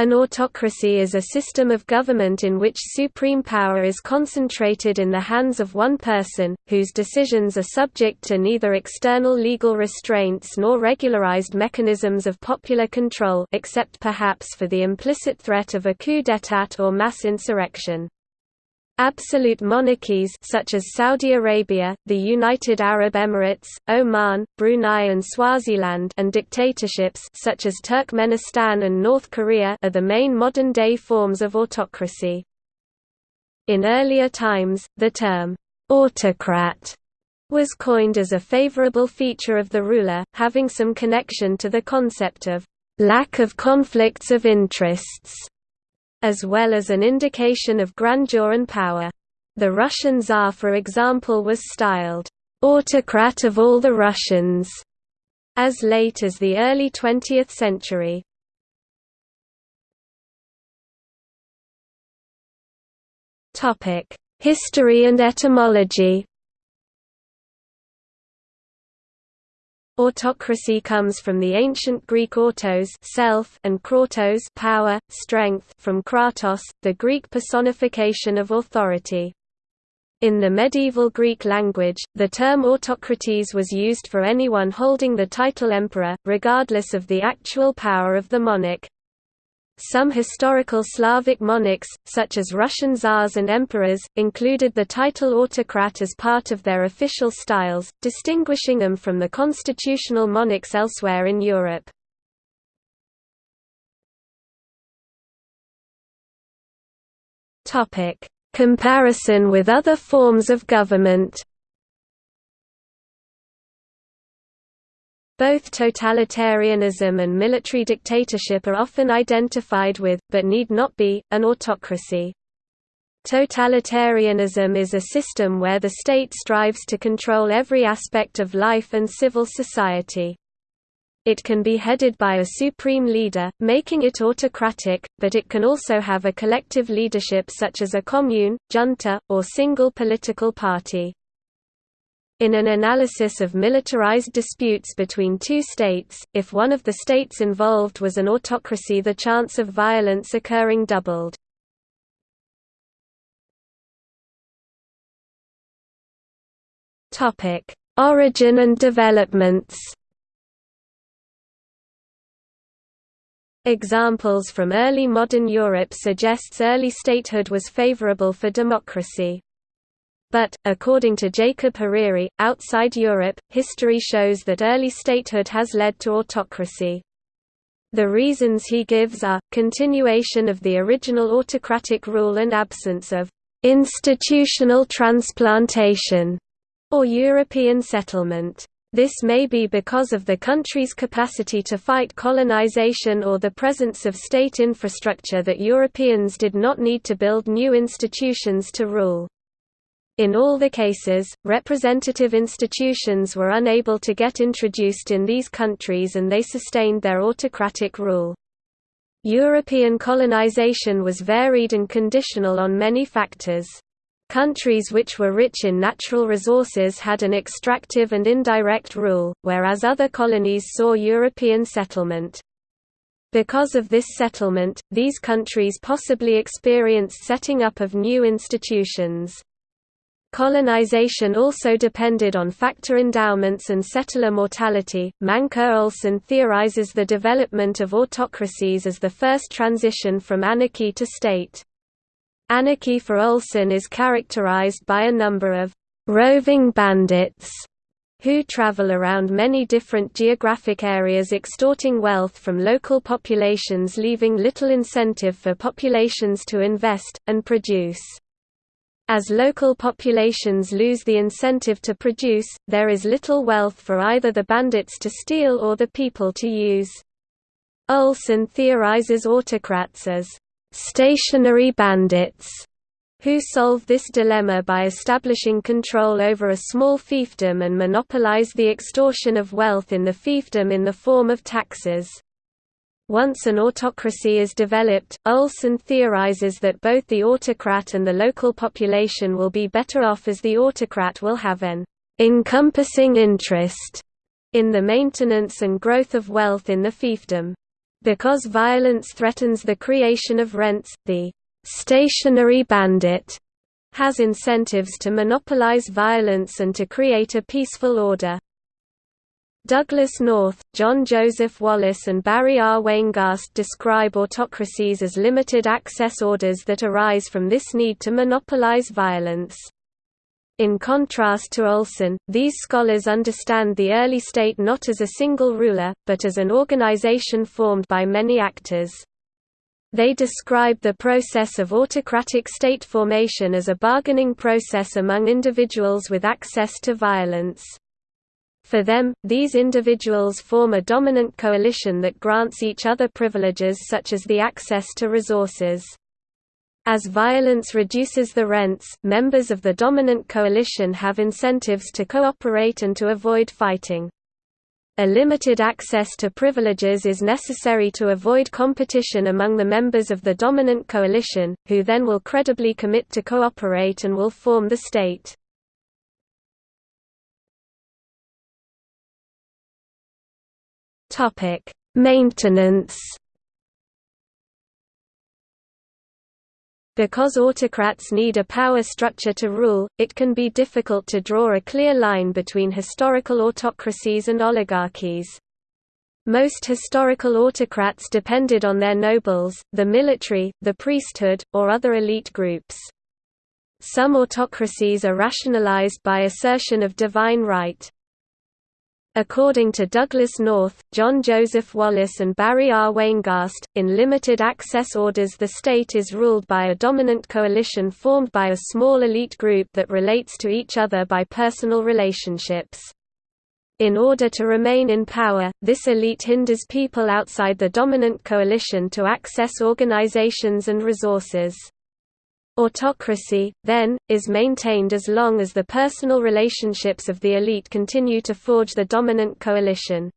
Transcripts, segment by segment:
An autocracy is a system of government in which supreme power is concentrated in the hands of one person, whose decisions are subject to neither external legal restraints nor regularized mechanisms of popular control except perhaps for the implicit threat of a coup d'état or mass insurrection. Absolute monarchies such as Saudi Arabia, the United Arab Emirates, Oman, Brunei and Swaziland and dictatorships such as Turkmenistan and North Korea are the main modern-day forms of autocracy. In earlier times, the term autocrat was coined as a favorable feature of the ruler, having some connection to the concept of lack of conflicts of interests as well as an indication of grandeur and power. The Russian Tsar for example was styled, "...autocrat of all the Russians", as late as the early 20th century. History and etymology Autocracy comes from the ancient Greek autos self and kratos power, strength from kratos, the Greek personification of authority. In the medieval Greek language, the term autocrates was used for anyone holding the title emperor, regardless of the actual power of the monarch. Some historical Slavic monarchs, such as Russian tsars and emperors, included the title autocrat as part of their official styles, distinguishing them from the constitutional monarchs elsewhere in Europe. Comparison with other forms of government Both totalitarianism and military dictatorship are often identified with, but need not be, an autocracy. Totalitarianism is a system where the state strives to control every aspect of life and civil society. It can be headed by a supreme leader, making it autocratic, but it can also have a collective leadership such as a commune, junta, or single political party. In an analysis of militarized disputes between two states, if one of the states involved was an autocracy the chance of violence occurring doubled. Origin and developments Examples from early modern Europe suggests early statehood was favorable for democracy. But, according to Jacob Hariri, outside Europe, history shows that early statehood has led to autocracy. The reasons he gives are, continuation of the original autocratic rule and absence of institutional transplantation or European settlement. This may be because of the country's capacity to fight colonization or the presence of state infrastructure that Europeans did not need to build new institutions to rule. In all the cases, representative institutions were unable to get introduced in these countries and they sustained their autocratic rule. European colonization was varied and conditional on many factors. Countries which were rich in natural resources had an extractive and indirect rule, whereas other colonies saw European settlement. Because of this settlement, these countries possibly experienced setting up of new institutions. Colonization also depended on factor endowments and settler mortality. Mancur Olson theorizes the development of autocracies as the first transition from anarchy to state. Anarchy for Olson is characterized by a number of roving bandits who travel around many different geographic areas extorting wealth from local populations leaving little incentive for populations to invest, and produce. As local populations lose the incentive to produce, there is little wealth for either the bandits to steal or the people to use. Olson theorizes autocrats as stationary bandits who solve this dilemma by establishing control over a small fiefdom and monopolize the extortion of wealth in the fiefdom in the form of taxes. Once an autocracy is developed, Olson theorizes that both the autocrat and the local population will be better off as the autocrat will have an encompassing interest in the maintenance and growth of wealth in the fiefdom. Because violence threatens the creation of rents, the stationary bandit has incentives to monopolize violence and to create a peaceful order. Douglass North, John Joseph Wallis and Barry R. Weingast describe autocracies as limited access orders that arise from this need to monopolize violence. In contrast to Olson, these scholars understand the early state not as a single ruler, but as an organization formed by many actors. They describe the process of autocratic state formation as a bargaining process among individuals with access to violence. For them, these individuals form a dominant coalition that grants each other privileges such as the access to resources. As violence reduces the rents, members of the dominant coalition have incentives to cooperate and to avoid fighting. A limited access to privileges is necessary to avoid competition among the members of the dominant coalition, who then will credibly commit to cooperate and will form the state. Topic: Maintenance. Because autocrats need a power structure to rule, it can be difficult to draw a clear line between historical autocracies and oligarchies. Most historical autocrats depended on their nobles, the military, the priesthood, or other elite groups. Some autocracies are rationalized by assertion of divine right. According to Douglass North, John Joseph Wallis and Barry R. Weingast, in limited access orders the state is ruled by a dominant coalition formed by a small elite group that relates to each other by personal relationships. In order to remain in power, this elite hinders people outside the dominant coalition to access organizations and resources. Autocracy, then, is maintained as long as the personal relationships of the elite continue to forge the dominant coalition.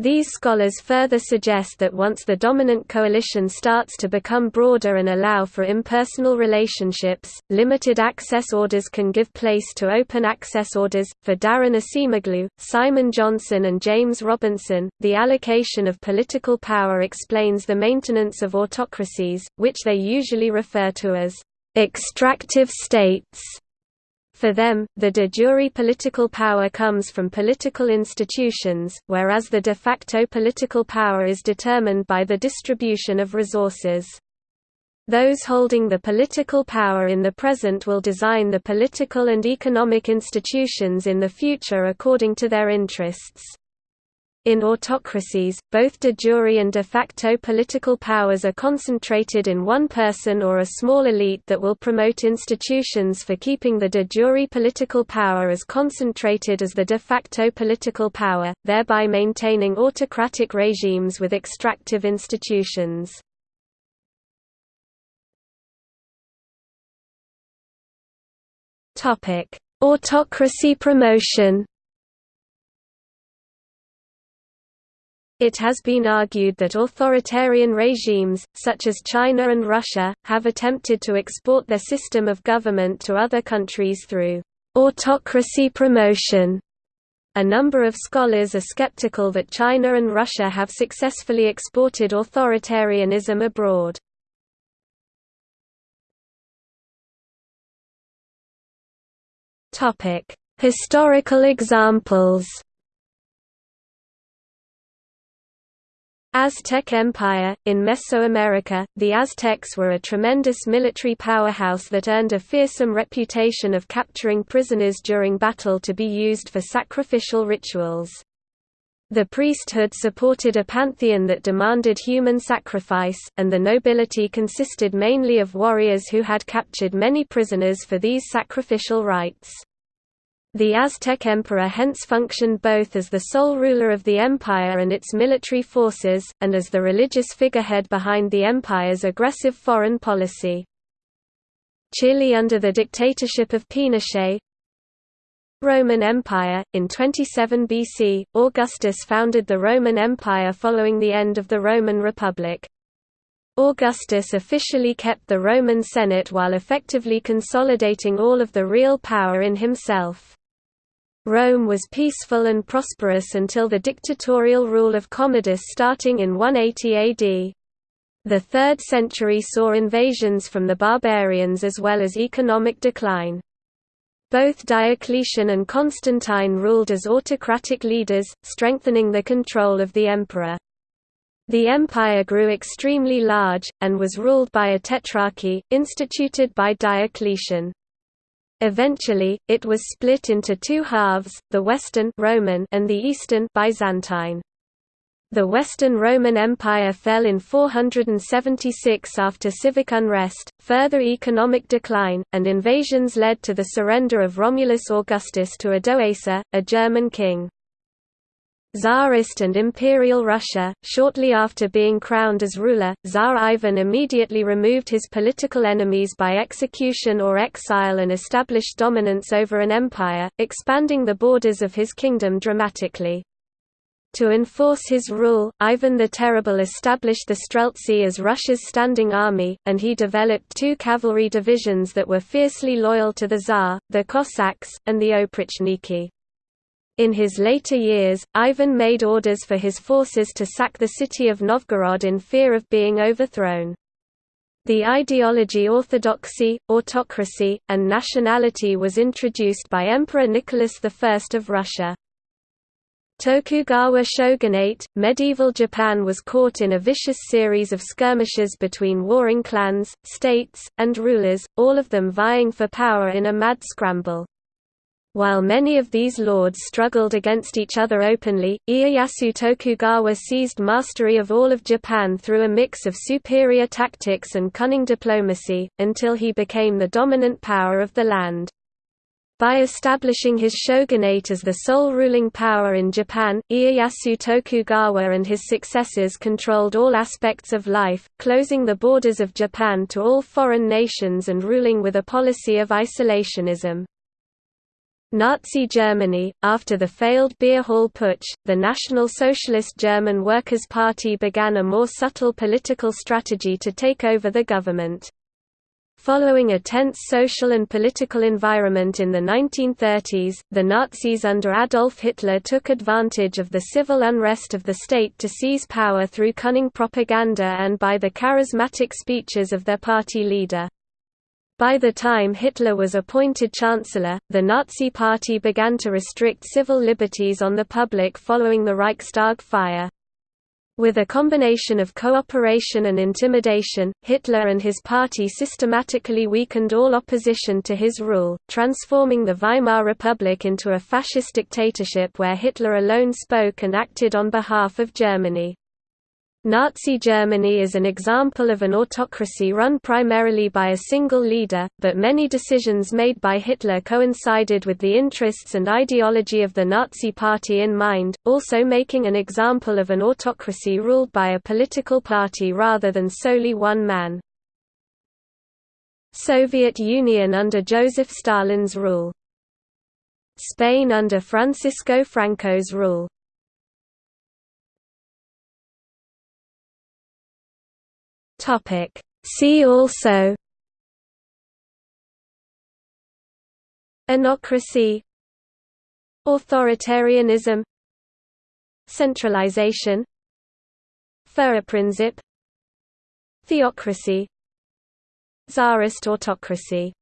These scholars further suggest that once the dominant coalition starts to become broader and allow for impersonal relationships, limited access orders can give place to open access orders. For Daron Acemoglu, Simon Johnson, and James Robinson, the allocation of political power explains the maintenance of autocracies, which they usually refer to as extractive states. For them, the de jure political power comes from political institutions, whereas the de facto political power is determined by the distribution of resources. Those holding the political power in the present will design the political and economic institutions in the future according to their interests. In autocracies, both de jure and de facto political powers are concentrated in one person or a small elite that will promote institutions for keeping the de jure political power as concentrated as the de facto political power, thereby maintaining autocratic regimes with extractive institutions. Autocracy promotion It has been argued that authoritarian regimes, such as China and Russia, have attempted to export their system of government to other countries through autocracy promotion. A number of scholars are skeptical that China and Russia have successfully exported authoritarianism abroad. Historical examples Aztec Empire – In Mesoamerica, the Aztecs were a tremendous military powerhouse that earned a fearsome reputation of capturing prisoners during battle to be used for sacrificial rituals. The priesthood supported a pantheon that demanded human sacrifice, and the nobility consisted mainly of warriors who had captured many prisoners for these sacrificial rites. The Aztec emperor hence functioned both as the sole ruler of the empire and its military forces, and as the religious figurehead behind the empire's aggressive foreign policy. Chile under the dictatorship of Pinochet Roman Empire, in 27 BC, Augustus founded the Roman Empire following the end of the Roman Republic. Augustus officially kept the Roman Senate while effectively consolidating all of the real power in himself. Rome was peaceful and prosperous until the dictatorial rule of Commodus starting in 180 AD. The 3rd century saw invasions from the barbarians as well as economic decline. Both Diocletian and Constantine ruled as autocratic leaders, strengthening the control of the emperor. The empire grew extremely large, and was ruled by a tetrarchy, instituted by Diocletian. Eventually, it was split into two halves, the Western Roman and the Eastern Byzantine. The Western Roman Empire fell in 476 after civic unrest, further economic decline, and invasions led to the surrender of Romulus Augustus to Odoacer, a German king. Tsarist and Imperial Russia. Shortly after being crowned as ruler, Tsar Ivan immediately removed his political enemies by execution or exile and established dominance over an empire, expanding the borders of his kingdom dramatically. To enforce his rule, Ivan the Terrible established the Streltsy as Russia's standing army, and he developed two cavalry divisions that were fiercely loyal to the Tsar, the Cossacks, and the Oprichniki. In his later years, Ivan made orders for his forces to sack the city of Novgorod in fear of being overthrown. The ideology orthodoxy, autocracy, and nationality was introduced by Emperor Nicholas I of Russia. Tokugawa shogunate, medieval Japan was caught in a vicious series of skirmishes between warring clans, states, and rulers, all of them vying for power in a mad scramble. While many of these lords struggled against each other openly, Ieyasu Tokugawa seized mastery of all of Japan through a mix of superior tactics and cunning diplomacy, until he became the dominant power of the land. By establishing his shogunate as the sole ruling power in Japan, Ieyasu Tokugawa and his successors controlled all aspects of life, closing the borders of Japan to all foreign nations and ruling with a policy of isolationism. Nazi Germany After the failed beer hall putsch, the National Socialist German Workers' Party began a more subtle political strategy to take over the government. Following a tense social and political environment in the 1930s, the Nazis under Adolf Hitler took advantage of the civil unrest of the state to seize power through cunning propaganda and by the charismatic speeches of their party leader. By the time Hitler was appointed Chancellor, the Nazi Party began to restrict civil liberties on the public following the Reichstag fire. With a combination of cooperation and intimidation, Hitler and his party systematically weakened all opposition to his rule, transforming the Weimar Republic into a fascist dictatorship where Hitler alone spoke and acted on behalf of Germany. Nazi Germany is an example of an autocracy run primarily by a single leader, but many decisions made by Hitler coincided with the interests and ideology of the Nazi Party in mind, also making an example of an autocracy ruled by a political party rather than solely one man. Soviet Union under Joseph Stalin's rule Spain under Francisco Franco's rule Topic. See also. Anocracy. Authoritarianism. Centralization. Führerprinzip Theocracy. Tsarist autocracy